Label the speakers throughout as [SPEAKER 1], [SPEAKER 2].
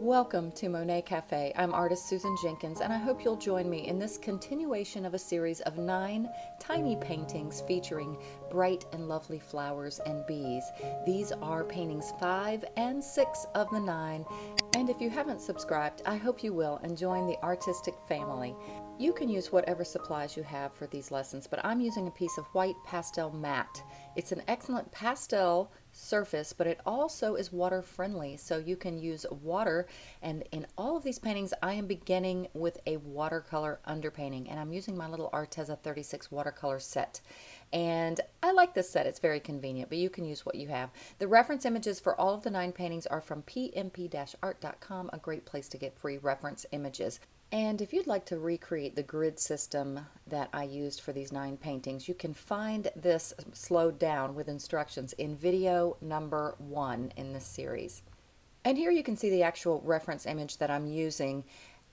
[SPEAKER 1] Welcome to Monet Cafe. I'm artist Susan Jenkins, and I hope you'll join me in this continuation of a series of nine tiny paintings featuring bright and lovely flowers and bees. These are paintings five and six of the nine, and if you haven't subscribed, I hope you will and join the artistic family. You can use whatever supplies you have for these lessons, but I'm using a piece of white pastel matte. It's an excellent pastel surface, but it also is water friendly, so you can use water. And in all of these paintings, I am beginning with a watercolor underpainting, and I'm using my little Arteza 36 watercolor set. And I like this set, it's very convenient, but you can use what you have. The reference images for all of the nine paintings are from pmp-art.com, a great place to get free reference images. And if you'd like to recreate the grid system that I used for these nine paintings, you can find this slowed down with instructions in video number one in this series. And here you can see the actual reference image that I'm using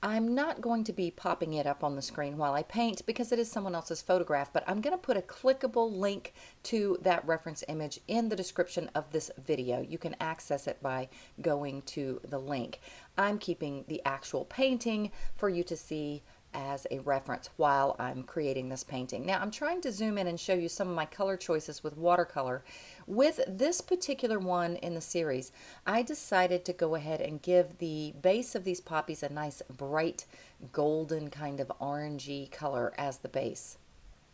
[SPEAKER 1] I'm not going to be popping it up on the screen while I paint because it is someone else's photograph, but I'm going to put a clickable link to that reference image in the description of this video. You can access it by going to the link. I'm keeping the actual painting for you to see as a reference while I'm creating this painting. Now I'm trying to zoom in and show you some of my color choices with watercolor. With this particular one in the series, I decided to go ahead and give the base of these poppies a nice bright golden kind of orangey color as the base.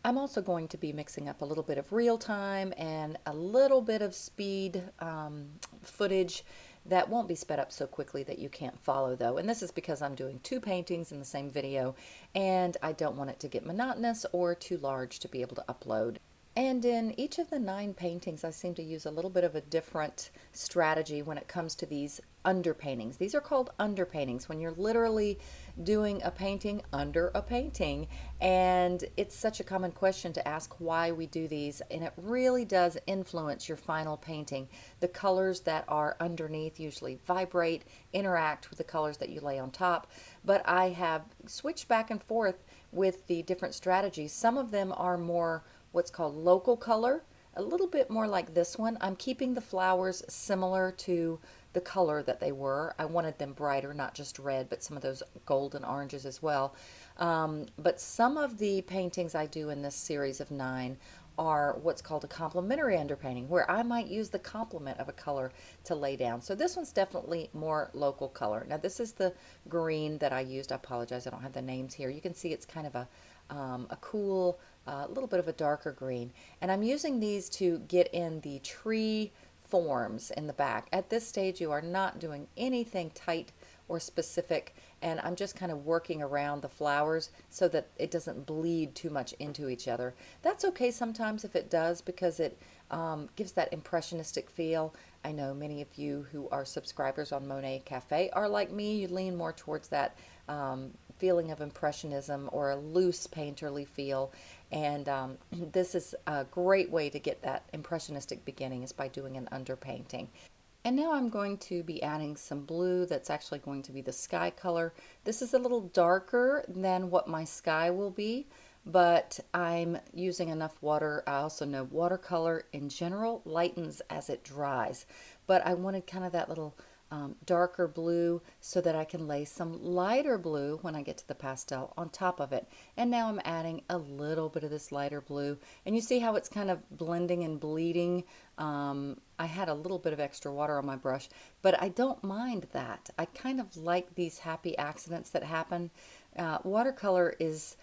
[SPEAKER 1] I'm also going to be mixing up a little bit of real time and a little bit of speed um, footage that won't be sped up so quickly that you can't follow though. And this is because I'm doing two paintings in the same video and I don't want it to get monotonous or too large to be able to upload. And in each of the nine paintings, I seem to use a little bit of a different strategy when it comes to these underpaintings. These are called underpaintings when you're literally doing a painting under a painting. And it's such a common question to ask why we do these. And it really does influence your final painting. The colors that are underneath usually vibrate, interact with the colors that you lay on top. But I have switched back and forth with the different strategies. Some of them are more what's called local color, a little bit more like this one. I'm keeping the flowers similar to the color that they were. I wanted them brighter, not just red, but some of those golden oranges as well. Um, but some of the paintings I do in this series of nine are what's called a complementary underpainting, where I might use the complement of a color to lay down. So this one's definitely more local color. Now this is the green that I used. I apologize, I don't have the names here. You can see it's kind of a, um, a cool a little bit of a darker green. And I'm using these to get in the tree forms in the back. At this stage, you are not doing anything tight or specific, and I'm just kind of working around the flowers so that it doesn't bleed too much into each other. That's okay sometimes if it does because it um, gives that impressionistic feel. I know many of you who are subscribers on Monet Cafe are like me. You lean more towards that um, feeling of impressionism or a loose painterly feel and um, this is a great way to get that impressionistic beginning is by doing an underpainting. And now I'm going to be adding some blue that's actually going to be the sky color. This is a little darker than what my sky will be, but I'm using enough water. I also know watercolor in general lightens as it dries, but I wanted kind of that little um, darker blue so that I can lay some lighter blue when I get to the pastel on top of it. And now I'm adding a little bit of this lighter blue. And you see how it's kind of blending and bleeding. Um, I had a little bit of extra water on my brush, but I don't mind that. I kind of like these happy accidents that happen. Uh, watercolor is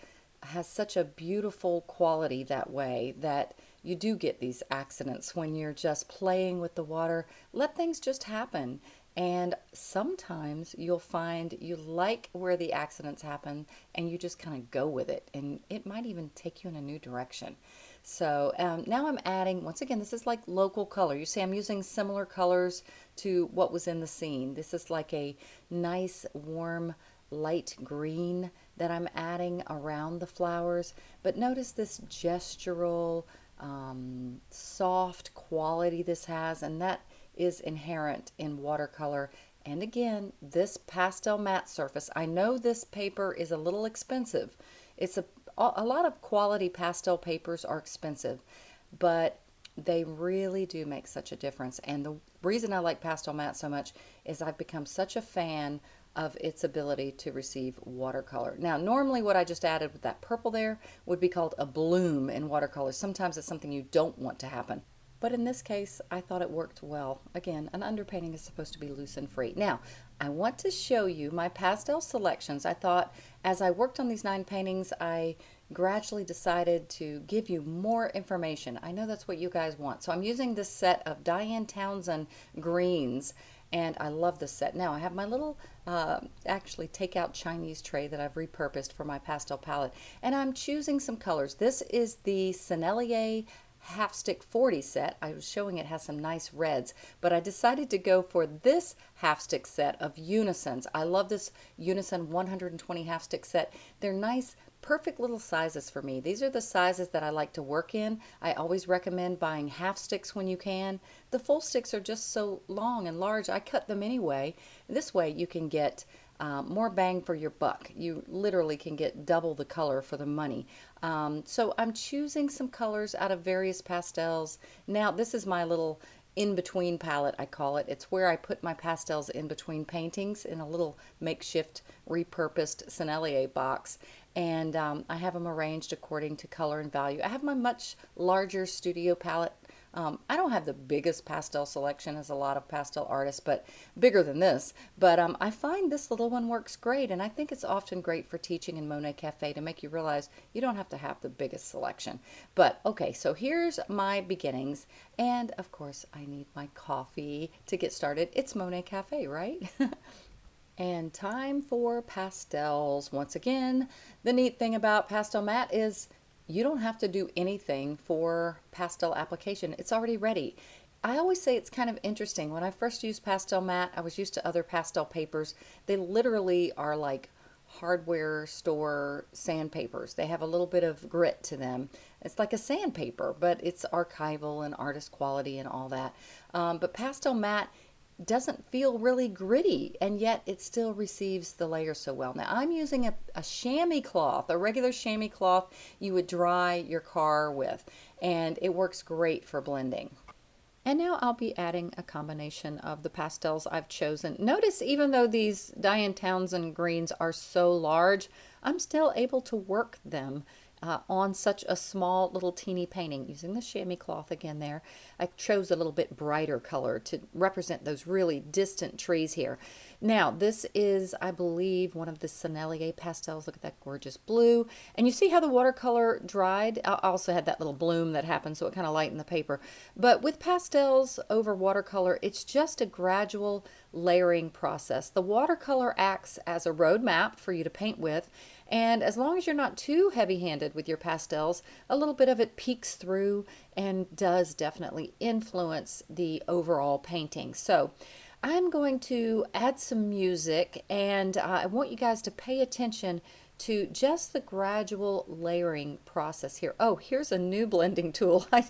[SPEAKER 1] has such a beautiful quality that way that you do get these accidents when you're just playing with the water. Let things just happen. And sometimes you'll find you like where the accidents happen and you just kind of go with it. And it might even take you in a new direction. So um, now I'm adding, once again, this is like local color. You see I'm using similar colors to what was in the scene. This is like a nice warm light green that I'm adding around the flowers. But notice this gestural, um, soft quality this has. And that is inherent in watercolor. And again, this pastel matte surface, I know this paper is a little expensive. It's a, a lot of quality pastel papers are expensive, but They really do make such a difference. And the reason I like Pastel Matte so much is I've become such a fan of its ability to receive watercolor. Now, normally what I just added with that purple there would be called a bloom in watercolor. Sometimes it's something you don't want to happen. But in this case, I thought it worked well. Again, an underpainting is supposed to be loose and free. Now, I want to show you my pastel selections. I thought as I worked on these nine paintings, I gradually decided to give you more information. I know that's what you guys want. So I'm using this set of Diane Townsend greens and I love this set. Now I have my little uh, actually take out Chinese tray that I've repurposed for my pastel palette and I'm choosing some colors. This is the Sennelier half stick 40 set. I was showing it has some nice reds, but I decided to go for this half stick set of unisons. I love this unison 120 half stick set. They're nice perfect little sizes for me. These are the sizes that I like to work in. I always recommend buying half sticks when you can. The full sticks are just so long and large, I cut them anyway. This way you can get um, more bang for your buck. You literally can get double the color for the money. Um, so I'm choosing some colors out of various pastels. Now this is my little in-between palette, I call it. It's where I put my pastels in between paintings in a little makeshift repurposed Sennelier box and um, I have them arranged according to color and value. I have my much larger studio palette. Um, I don't have the biggest pastel selection as a lot of pastel artists, but bigger than this. But um, I find this little one works great, and I think it's often great for teaching in Monet Cafe to make you realize you don't have to have the biggest selection. But okay, so here's my beginnings, and of course I need my coffee to get started. It's Monet Cafe, right? And time for pastels. Once again, the neat thing about Pastel Matte is you don't have to do anything for pastel application. It's already ready. I always say it's kind of interesting. When I first used Pastel Matte, I was used to other pastel papers. They literally are like hardware store sandpapers. They have a little bit of grit to them. It's like a sandpaper, but it's archival and artist quality and all that. Um, but Pastel Matte doesn't feel really gritty and yet it still receives the layer so well. Now I'm using a, a chamois cloth, a regular chamois cloth you would dry your car with and it works great for blending. And now I'll be adding a combination of the pastels I've chosen. Notice even though these Diane Townsend greens are so large, I'm still able to work them uh, on such a small little teeny painting using the chamois cloth again there. I chose a little bit brighter color to represent those really distant trees here. Now this is I believe one of the Sennelier pastels. Look at that gorgeous blue and you see how the watercolor dried. I also had that little bloom that happened so it kind of lightened the paper. But with pastels over watercolor it's just a gradual layering process. The watercolor acts as a roadmap for you to paint with and as long as you're not too heavy-handed with your pastels, a little bit of it peeks through and does definitely influence the overall painting. So I'm going to add some music and uh, I want you guys to pay attention to just the gradual layering process here. Oh, here's a new blending tool. I,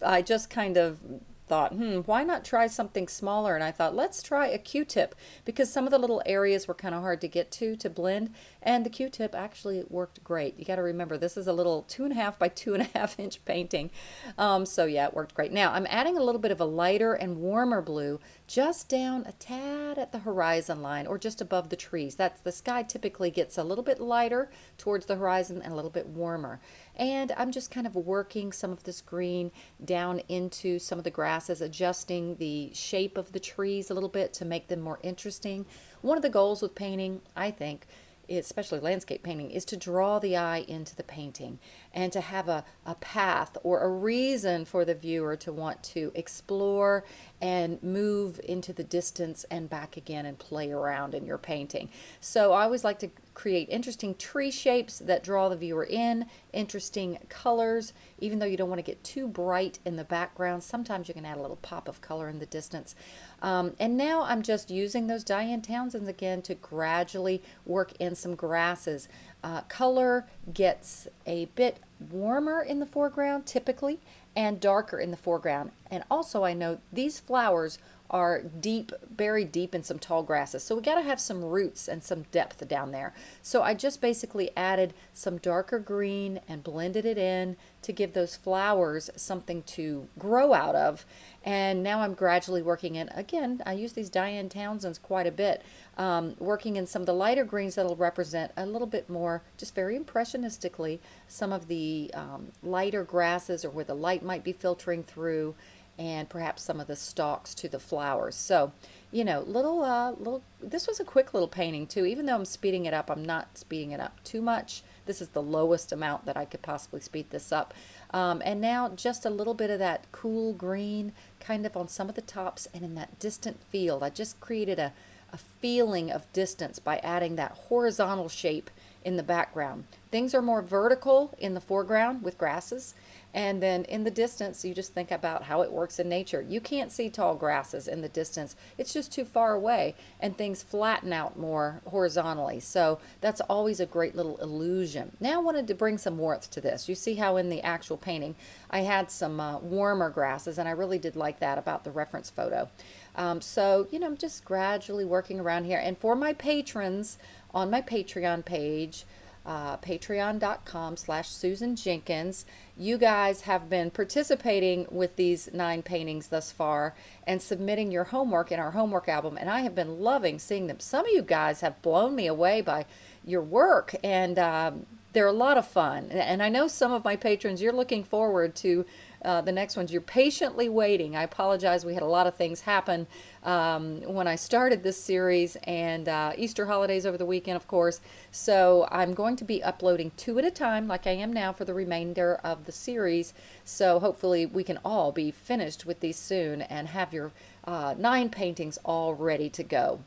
[SPEAKER 1] I just kind of thought, hmm, why not try something smaller? And I thought, let's try a Q-tip because some of the little areas were kind of hard to get to to blend. And the Q-tip actually worked great. You got to remember, this is a little two and a half by two and a half inch painting. Um, so yeah, it worked great. Now I'm adding a little bit of a lighter and warmer blue just down a tad at the horizon line or just above the trees. That's the sky typically gets a little bit lighter towards the horizon and a little bit warmer. And I'm just kind of working some of this green down into some of the grasses, adjusting the shape of the trees a little bit to make them more interesting. One of the goals with painting, I think, especially landscape painting, is to draw the eye into the painting and to have a, a path or a reason for the viewer to want to explore and move into the distance and back again and play around in your painting. So I always like to create interesting tree shapes that draw the viewer in, interesting colors, even though you don't want to get too bright in the background. Sometimes you can add a little pop of color in the distance. Um, and now I'm just using those Diane Townsends again to gradually work in some grasses. Uh, color gets a bit warmer in the foreground typically and darker in the foreground. And also I note these flowers are deep, buried deep in some tall grasses. So we got to have some roots and some depth down there. So I just basically added some darker green and blended it in to give those flowers something to grow out of. And now I'm gradually working in, again, I use these Diane Townsends quite a bit, um, working in some of the lighter greens that'll represent a little bit more, just very impressionistically, some of the um, lighter grasses or where the light might be filtering through and perhaps some of the stalks to the flowers. So, you know, little, uh, little, this was a quick little painting too. Even though I'm speeding it up, I'm not speeding it up too much. This is the lowest amount that I could possibly speed this up. Um, and now just a little bit of that cool green kind of on some of the tops and in that distant field. I just created a, a feeling of distance by adding that horizontal shape in the background. Things are more vertical in the foreground with grasses and then in the distance, you just think about how it works in nature. You can't see tall grasses in the distance. It's just too far away and things flatten out more horizontally. So that's always a great little illusion. Now I wanted to bring some warmth to this. You see how in the actual painting, I had some uh, warmer grasses and I really did like that about the reference photo. Um, so, you know, I'm just gradually working around here. And for my patrons on my Patreon page, uh, patreon.com slash Susan Jenkins. You guys have been participating with these nine paintings thus far and submitting your homework in our homework album, and I have been loving seeing them. Some of you guys have blown me away by your work, and um, they're a lot of fun. And I know some of my patrons, you're looking forward to uh, the next ones. You're patiently waiting. I apologize. We had a lot of things happen um, when I started this series and uh, Easter holidays over the weekend, of course. So I'm going to be uploading two at a time like I am now for the remainder of the series. So hopefully we can all be finished with these soon and have your uh, nine paintings all ready to go.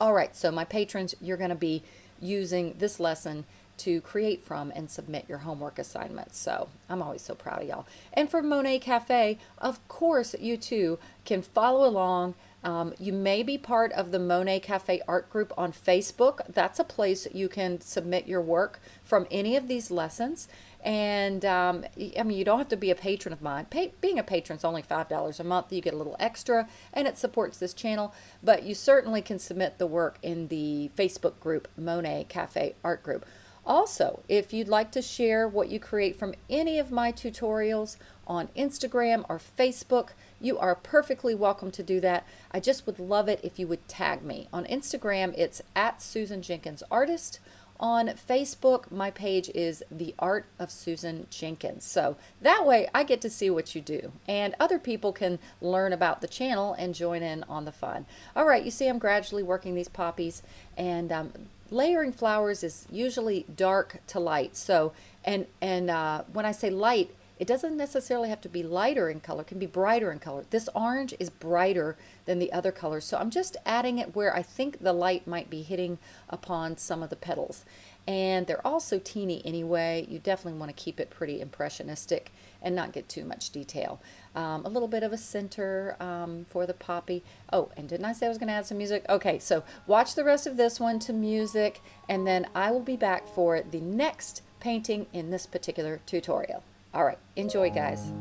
[SPEAKER 1] All right, so my patrons, you're going to be using this lesson to create from and submit your homework assignments. So I'm always so proud of y'all. And for Monet Cafe, of course, you too can follow along. Um, you may be part of the Monet Cafe art group on Facebook. That's a place you can submit your work from any of these lessons. And um, I mean, you don't have to be a patron of mine. Pay, being a patron is only $5 a month. You get a little extra and it supports this channel. But you certainly can submit the work in the Facebook group, Monet Cafe Art Group. Also, if you'd like to share what you create from any of my tutorials on Instagram or Facebook, you are perfectly welcome to do that. I just would love it if you would tag me. On Instagram, it's at Susan Jenkins Artist. On Facebook, my page is The Art of Susan Jenkins. So that way I get to see what you do and other people can learn about the channel and join in on the fun. All right, you see I'm gradually working these poppies and um, layering flowers is usually dark to light. So, and, and uh, when I say light, it doesn't necessarily have to be lighter in color, it can be brighter in color. This orange is brighter than the other colors, so I'm just adding it where I think the light might be hitting upon some of the petals. And they're also teeny anyway. You definitely want to keep it pretty impressionistic and not get too much detail. Um, a little bit of a center um, for the poppy. Oh, and didn't I say I was going to add some music? Okay, so watch the rest of this one to music, and then I will be back for the next painting in this particular tutorial. All right, enjoy guys.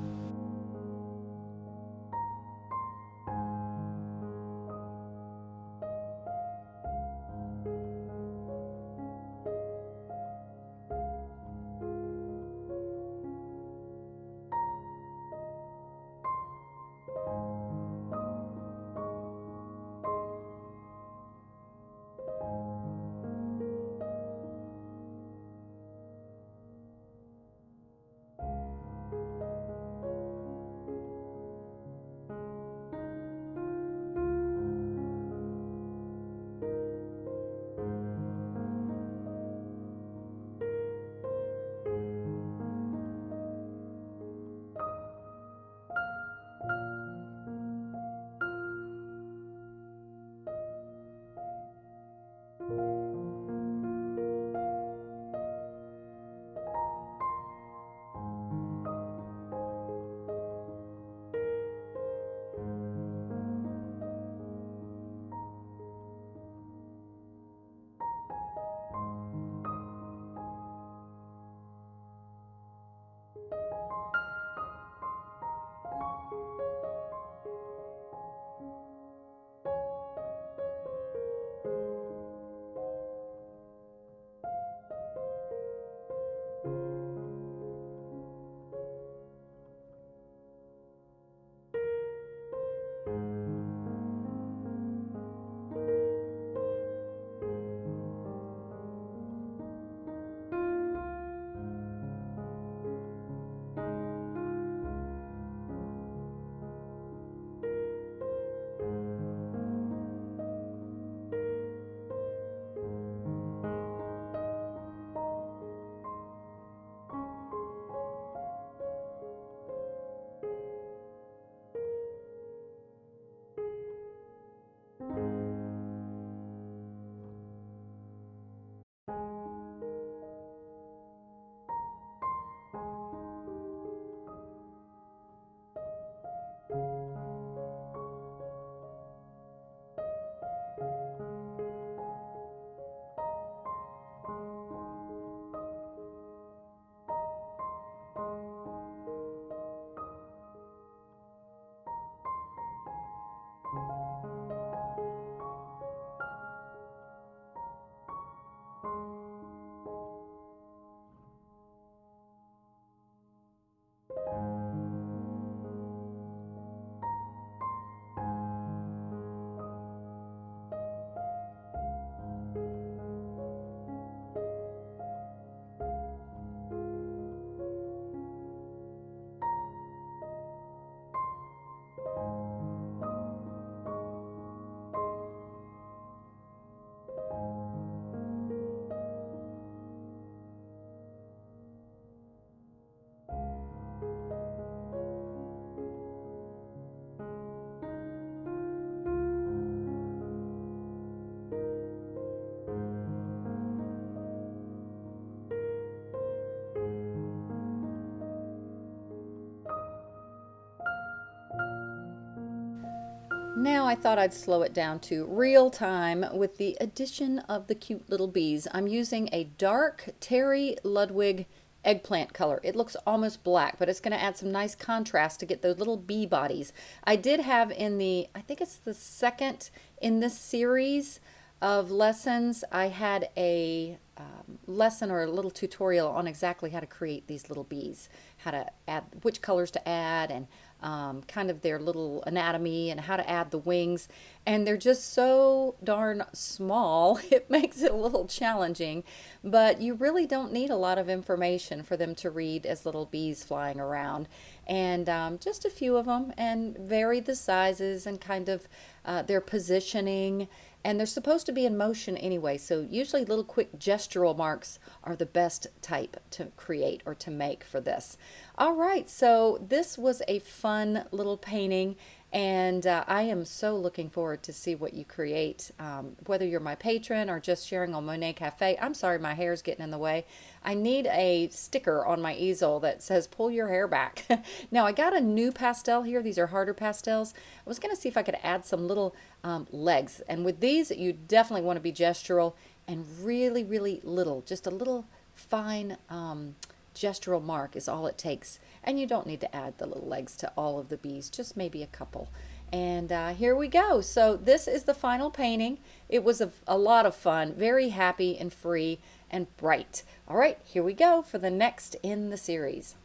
[SPEAKER 1] Now I thought I'd slow it down to real time with the addition of the cute little bees. I'm using a dark Terry Ludwig eggplant color. It looks almost black, but it's going to add some nice contrast to get those little bee bodies. I did have in the, I think it's the second in this series of lessons, I had a um, lesson or a little tutorial on exactly how to create these little bees, how to add, which colors to add and um, kind of their little anatomy and how to add the wings. And they're just so darn small, it makes it a little challenging. But you really don't need a lot of information for them to read as little bees flying around. And um, just a few of them and vary the sizes and kind of uh, their positioning and they're supposed to be in motion anyway so usually little quick gestural marks are the best type to create or to make for this all right so this was a fun little painting and uh, I am so looking forward to see what you create, um, whether you're my patron or just sharing on Monet Cafe. I'm sorry my hair's getting in the way. I need a sticker on my easel that says pull your hair back. now I got a new pastel here. These are harder pastels. I was going to see if I could add some little um, legs. And with these, you definitely want to be gestural and really, really little, just a little fine um, gestural mark is all it takes. And you don't need to add the little legs to all of the bees, just maybe a couple. And uh, here we go. So this is the final painting. It was a, a lot of fun, very happy and free and bright. All right, here we go for the next in the series.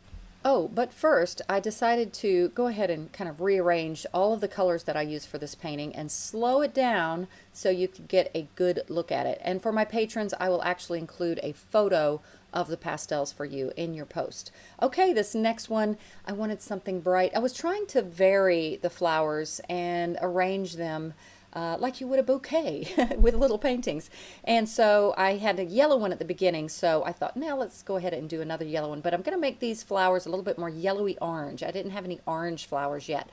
[SPEAKER 1] Oh, but first I decided to go ahead and kind of rearrange all of the colors that I use for this painting and slow it down so you can get a good look at it. And for my patrons, I will actually include a photo of the pastels for you in your post. Okay, this next one, I wanted something bright. I was trying to vary the flowers and arrange them uh, like you would a bouquet with little paintings. And so I had a yellow one at the beginning, so I thought, now let's go ahead and do another yellow one. But I'm going to make these flowers a little bit more yellowy orange. I didn't have any orange flowers yet.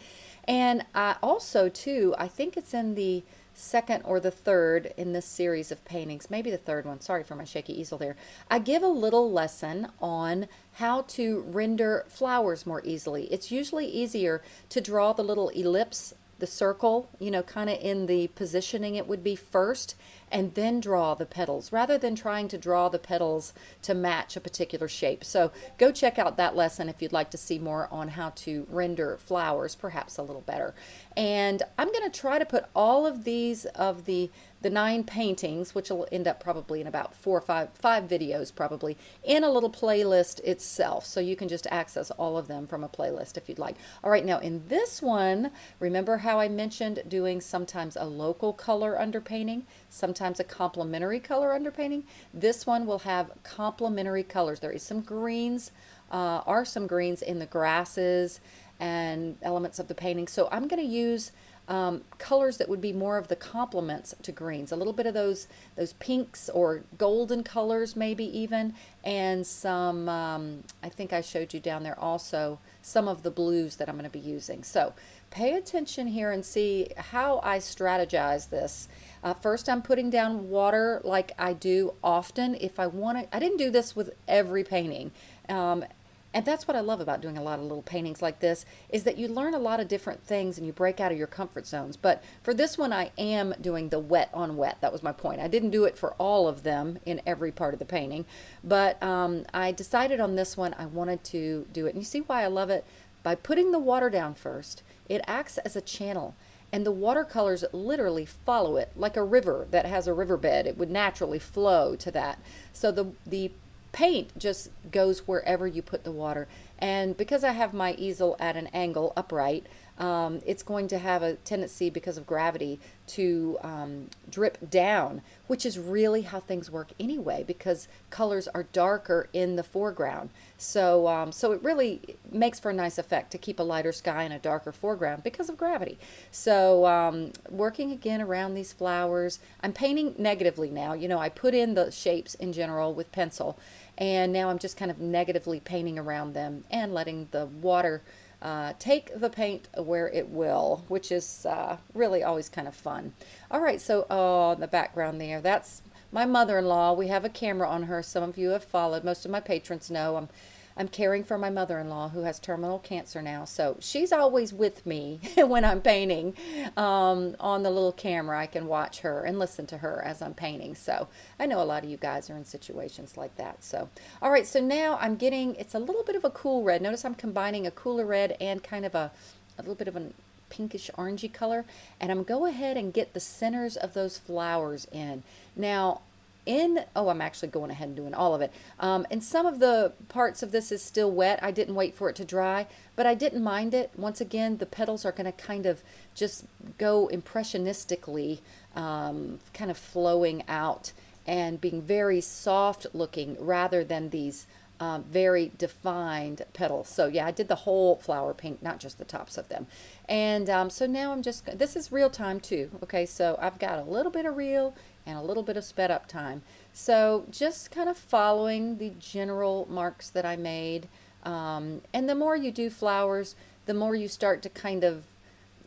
[SPEAKER 1] And I also, too, I think it's in the second or the third in this series of paintings, maybe the third one, sorry for my shaky easel there, I give a little lesson on how to render flowers more easily. It's usually easier to draw the little ellipse the circle, you know, kind of in the positioning it would be first, and then draw the petals rather than trying to draw the petals to match a particular shape. So go check out that lesson if you'd like to see more on how to render flowers perhaps a little better. And I'm going to try to put all of these of the the nine paintings, which will end up probably in about four or five, five videos probably, in a little playlist itself. So you can just access all of them from a playlist if you'd like. All right, now in this one, remember how I mentioned doing sometimes a local color underpainting, sometimes a complementary color underpainting? This one will have complementary colors. There is some greens, uh, are some greens in the grasses and elements of the painting. So I'm going to use um, colors that would be more of the complements to greens. A little bit of those those pinks or golden colors maybe even, and some, um, I think I showed you down there also, some of the blues that I'm going to be using. So pay attention here and see how I strategize this. Uh, first, I'm putting down water like I do often. If I want to, I didn't do this with every painting. Um, and that's what I love about doing a lot of little paintings like this is that you learn a lot of different things and you break out of your comfort zones. But for this one, I am doing the wet on wet. That was my point. I didn't do it for all of them in every part of the painting, but um, I decided on this one I wanted to do it. And you see why I love it? By putting the water down first, it acts as a channel and the watercolors literally follow it like a river that has a riverbed. It would naturally flow to that. So the, the paint just goes wherever you put the water. And because I have my easel at an angle upright, um, it's going to have a tendency because of gravity to um, drip down, which is really how things work anyway because colors are darker in the foreground. So, um, so it really makes for a nice effect to keep a lighter sky and a darker foreground because of gravity. So um, working again around these flowers, I'm painting negatively now. You know, I put in the shapes in general with pencil and now I'm just kind of negatively painting around them and letting the water uh, take the paint where it will, which is uh, really always kind of fun. All right, so oh, the background there, that's my mother-in-law. We have a camera on her. Some of you have followed. Most of my patrons know. I'm I'm caring for my mother-in-law who has terminal cancer now. So she's always with me when I'm painting um, on the little camera. I can watch her and listen to her as I'm painting. So I know a lot of you guys are in situations like that. So, all right, so now I'm getting, it's a little bit of a cool red. Notice I'm combining a cooler red and kind of a, a little bit of an pinkish orangey color and I'm go ahead and get the centers of those flowers in. Now in, oh, I'm actually going ahead and doing all of it. Um, and some of the parts of this is still wet. I didn't wait for it to dry, but I didn't mind it. Once again, the petals are going to kind of just go impressionistically, um, kind of flowing out and being very soft looking rather than these um, very defined petals. So yeah, I did the whole flower pink, not just the tops of them. And um, so now I'm just, this is real time too. Okay, so I've got a little bit of real and a little bit of sped up time. So just kind of following the general marks that I made. Um, and the more you do flowers, the more you start to kind of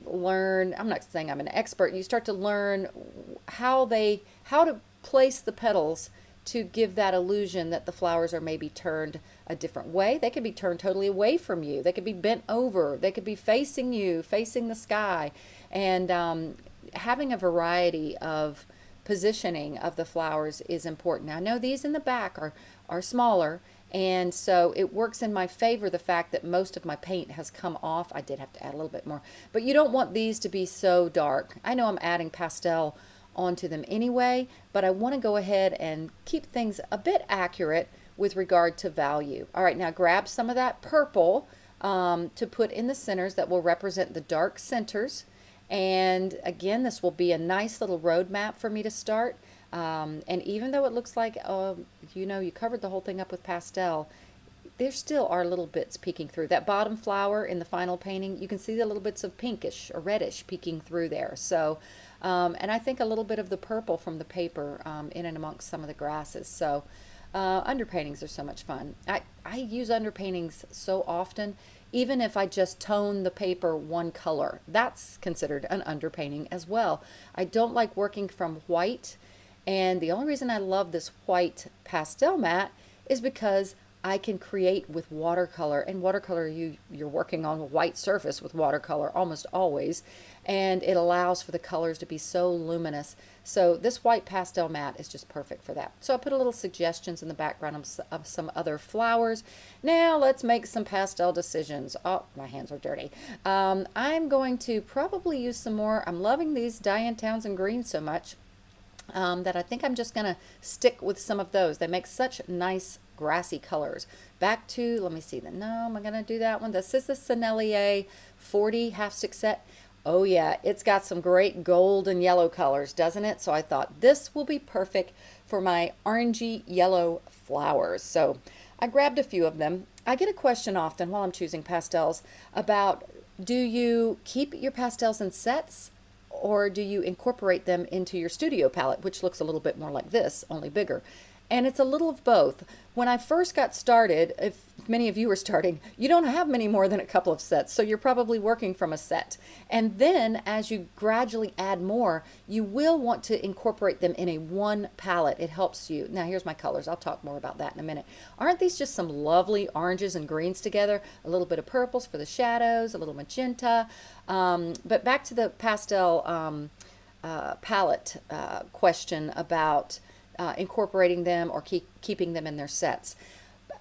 [SPEAKER 1] learn, I'm not saying I'm an expert, you start to learn how they, how to place the petals to give that illusion that the flowers are maybe turned a different way. They could be turned totally away from you. They could be bent over. They could be facing you, facing the sky. And um, having a variety of positioning of the flowers is important. I know these in the back are, are smaller, and so it works in my favor the fact that most of my paint has come off. I did have to add a little bit more, but you don't want these to be so dark. I know I'm adding pastel onto them anyway, but I want to go ahead and keep things a bit accurate with regard to value. All right, now grab some of that purple um, to put in the centers that will represent the dark centers. And again, this will be a nice little roadmap for me to start. Um, and even though it looks like, uh, you know, you covered the whole thing up with pastel, there still are little bits peeking through. That bottom flower in the final painting, you can see the little bits of pinkish or reddish peeking through there. So um, and I think a little bit of the purple from the paper um, in and amongst some of the grasses. So uh, underpaintings are so much fun. I, I use underpaintings so often, even if I just tone the paper one color. That's considered an underpainting as well. I don't like working from white, and the only reason I love this white pastel mat is because I can create with watercolor and watercolor you you're working on a white surface with watercolor almost always and it allows for the colors to be so luminous. So this white pastel mat is just perfect for that. So I put a little suggestions in the background of, of some other flowers. Now let's make some pastel decisions. Oh my hands are dirty. Um, I'm going to probably use some more I'm loving these Diane Townsend greens so much um, that I think I'm just going to stick with some of those. They make such nice grassy colors. Back to, let me see, the, no, am I going to do that one? This is the Sennelier 40 half stick set. Oh yeah, it's got some great gold and yellow colors, doesn't it? So I thought this will be perfect for my orangey yellow flowers. So I grabbed a few of them. I get a question often while I'm choosing pastels about do you keep your pastels in sets or do you incorporate them into your studio palette, which looks a little bit more like this, only bigger? And it's a little of both. When I first got started, if many of you are starting, you don't have many more than a couple of sets, so you're probably working from a set. And then as you gradually add more, you will want to incorporate them in a one palette. It helps you. Now here's my colors. I'll talk more about that in a minute. Aren't these just some lovely oranges and greens together? A little bit of purples for the shadows, a little magenta. Um, but back to the pastel um, uh, palette uh, question about uh, incorporating them or keep, keeping them in their sets.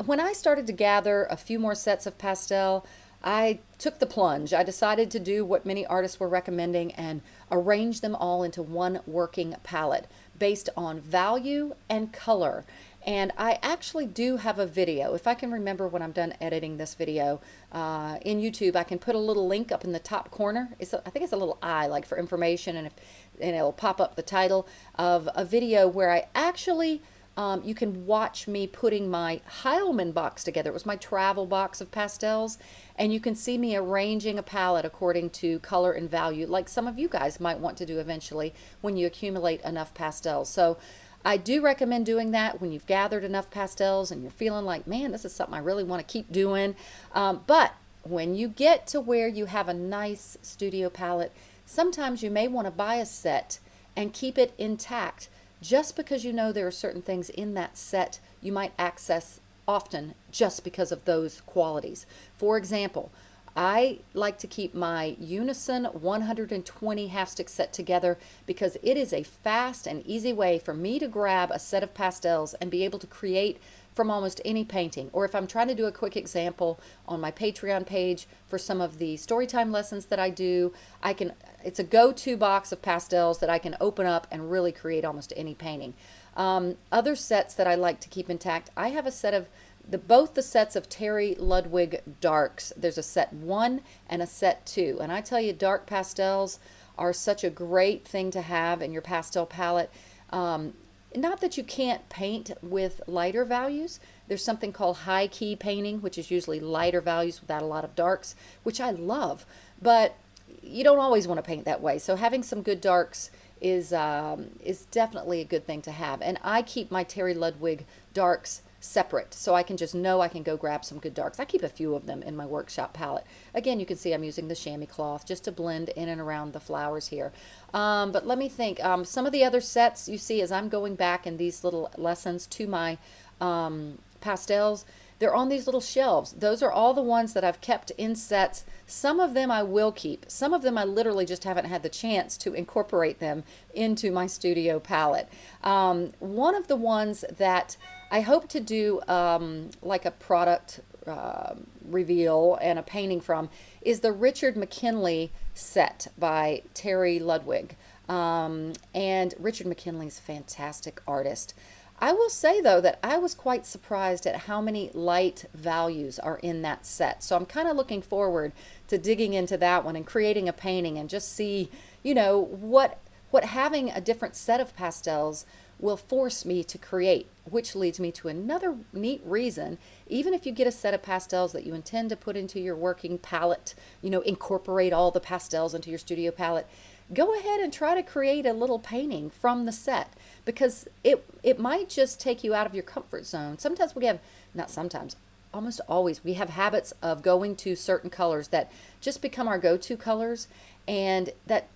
[SPEAKER 1] When I started to gather a few more sets of pastel, I took the plunge. I decided to do what many artists were recommending and arrange them all into one working palette based on value and color. And I actually do have a video. If I can remember when I'm done editing this video uh, in YouTube, I can put a little link up in the top corner. It's a, I think it's a little eye like for information and, if, and it'll pop up the title of a video where I actually um, you can watch me putting my Heilman box together. It was my travel box of pastels. And you can see me arranging a palette according to color and value, like some of you guys might want to do eventually when you accumulate enough pastels. So I do recommend doing that when you've gathered enough pastels and you're feeling like, man, this is something I really want to keep doing. Um, but when you get to where you have a nice studio palette, sometimes you may want to buy a set and keep it intact just because you know there are certain things in that set you might access often just because of those qualities. For example, I like to keep my Unison 120 half stick set together because it is a fast and easy way for me to grab a set of pastels and be able to create from almost any painting. Or if I'm trying to do a quick example on my Patreon page for some of the storytime lessons that I do, I can it's a go-to box of pastels that I can open up and really create almost any painting. Um, other sets that I like to keep intact, I have a set of the both the sets of Terry Ludwig darks. There's a set one and a set two. And I tell you, dark pastels are such a great thing to have in your pastel palette. Um, not that you can't paint with lighter values. There's something called high key painting, which is usually lighter values without a lot of darks, which I love. But you don't always want to paint that way. So having some good darks is um, is definitely a good thing to have. And I keep my Terry Ludwig darks separate so I can just know I can go grab some good darks. I keep a few of them in my workshop palette. Again, you can see I'm using the chamois cloth just to blend in and around the flowers here. Um, but let me think. Um, some of the other sets you see as I'm going back in these little lessons to my um, pastels, they're on these little shelves. Those are all the ones that I've kept in sets. Some of them I will keep. Some of them I literally just haven't had the chance to incorporate them into my studio palette. Um, one of the ones that I hope to do um, like a product uh, reveal and a painting from is the Richard McKinley set by Terry Ludwig. Um, and Richard McKinley's fantastic artist. I will say though that I was quite surprised at how many light values are in that set. So I'm kind of looking forward to digging into that one and creating a painting and just see, you know, what what having a different set of pastels will force me to create, which leads me to another neat reason. Even if you get a set of pastels that you intend to put into your working palette, you know, incorporate all the pastels into your studio palette, go ahead and try to create a little painting from the set because it it might just take you out of your comfort zone. Sometimes we have not sometimes almost always we have habits of going to certain colors that just become our go-to colors and that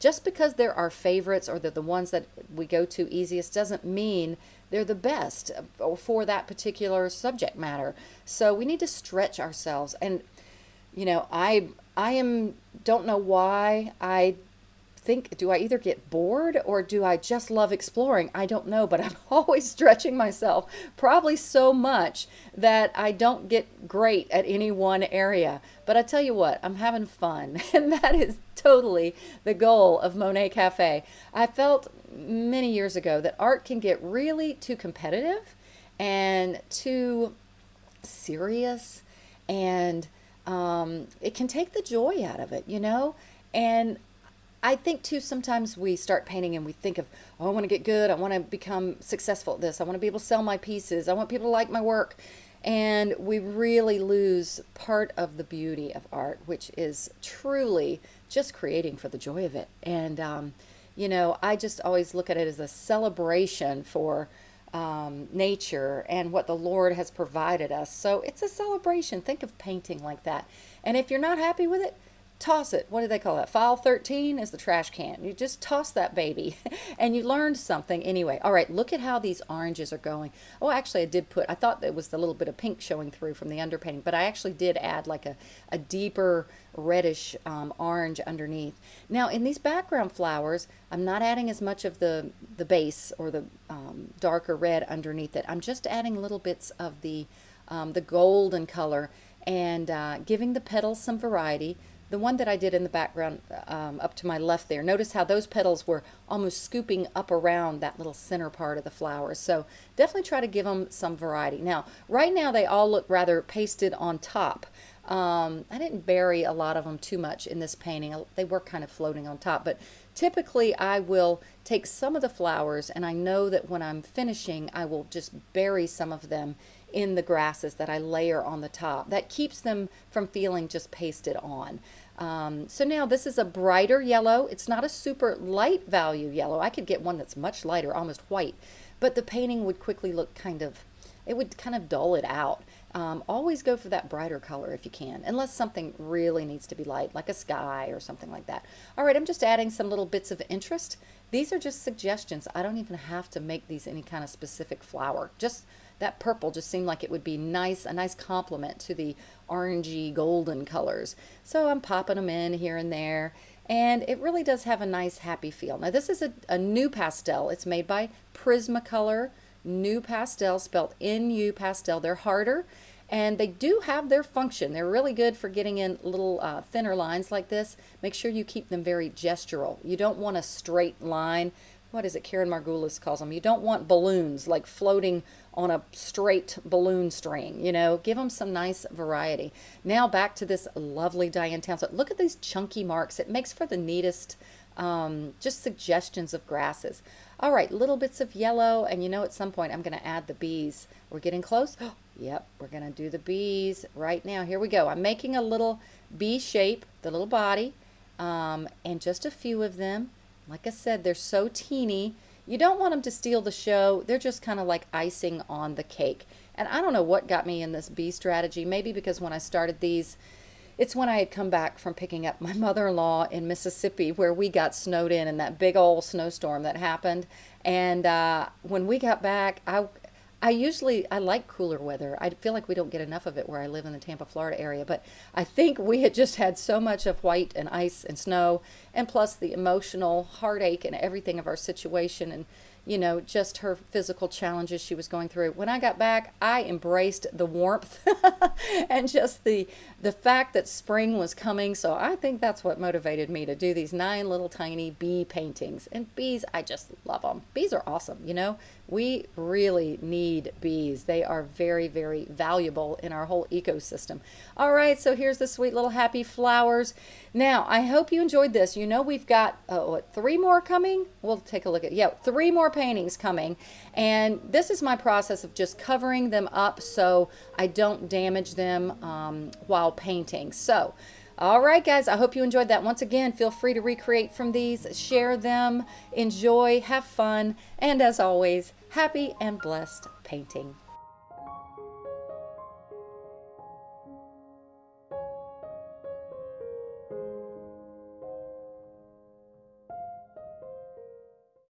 [SPEAKER 1] just because they're our favorites or they're the ones that we go to easiest doesn't mean they're the best uh, for that particular subject matter. So we need to stretch ourselves and you know, I I am don't know why I think do I either get bored or do I just love exploring? I don't know, but I'm always stretching myself, probably so much that I don't get great at any one area. But I tell you what, I'm having fun, and that is totally the goal of Monet Cafe. I felt many years ago that art can get really too competitive and too serious and um, it can take the joy out of it, you know? And I think too, sometimes we start painting and we think of, oh, I want to get good. I want to become successful at this. I want to be able to sell my pieces. I want people to like my work. And we really lose part of the beauty of art, which is truly just creating for the joy of it. And, um, you know, I just always look at it as a celebration for um, nature and what the Lord has provided us. So it's a celebration. Think of painting like that. And if you're not happy with it, toss it. What do they call that? File 13 is the trash can. You just toss that baby and you learned something anyway. All right, look at how these oranges are going. Oh, actually I did put, I thought there was the little bit of pink showing through from the underpainting, but I actually did add like a, a deeper reddish um, orange underneath. Now in these background flowers, I'm not adding as much of the, the base or the um, darker red underneath it. I'm just adding little bits of the, um, the golden color and uh, giving the petals some variety the one that I did in the background um, up to my left there, notice how those petals were almost scooping up around that little center part of the flower. So definitely try to give them some variety. Now, right now they all look rather pasted on top. Um, I didn't bury a lot of them too much in this painting. They were kind of floating on top, but typically I will take some of the flowers and I know that when I'm finishing, I will just bury some of them in the grasses that I layer on the top. That keeps them from feeling just pasted on. Um, so now this is a brighter yellow. It's not a super light value yellow. I could get one that's much lighter, almost white, but the painting would quickly look kind of, it would kind of dull it out. Um, always go for that brighter color if you can, unless something really needs to be light, like a sky or something like that. All right, I'm just adding some little bits of interest These are just suggestions. I don't even have to make these any kind of specific flower. Just that purple just seemed like it would be nice, a nice complement to the orangey golden colors. So I'm popping them in here and there and it really does have a nice happy feel. Now this is a, a pastel. It's made by Prismacolor. NuPastel spelled N-U Pastel. They're harder and they do have their function. They're really good for getting in little uh, thinner lines like this. Make sure you keep them very gestural. You don't want a straight line. What is it Karen Margulis calls them? You don't want balloons like floating on a straight balloon string, you know, give them some nice variety. Now back to this lovely Diane Townsend. Look at these chunky marks. It makes for the neatest um, just suggestions of grasses. All right, little bits of yellow, and you know at some point I'm going to add the bees. We're getting close. yep, we're going to do the bees right now. Here we go. I'm making a little bee shape, the little body, um, and just a few of them. Like I said, they're so teeny. You don't want them to steal the show. They're just kind of like icing on the cake. And I don't know what got me in this bee strategy. Maybe because when I started these, it's when I had come back from picking up my mother-in-law in Mississippi where we got snowed in in that big old snowstorm that happened. And uh, when we got back, I, I usually I like cooler weather. I feel like we don't get enough of it where I live in the Tampa, Florida area, but I think we had just had so much of white and ice and snow and plus the emotional heartache and everything of our situation and you know, just her physical challenges she was going through. When I got back, I embraced the warmth and just the the fact that spring was coming. So I think that's what motivated me to do these nine little tiny bee paintings. And bees, I just love them. Bees are awesome, you know. We really need bees. They are very, very valuable in our whole ecosystem. All right, so here's the sweet little happy flowers. Now, I hope you enjoyed this. You know we've got, uh, what, three more coming? We'll take a look at, yeah, three more paintings coming. And this is my process of just covering them up so I don't damage them um, while painting. So, all right, guys, I hope you enjoyed that. Once again, feel free to recreate from these, share them, enjoy, have fun, and as always, happy and blessed painting.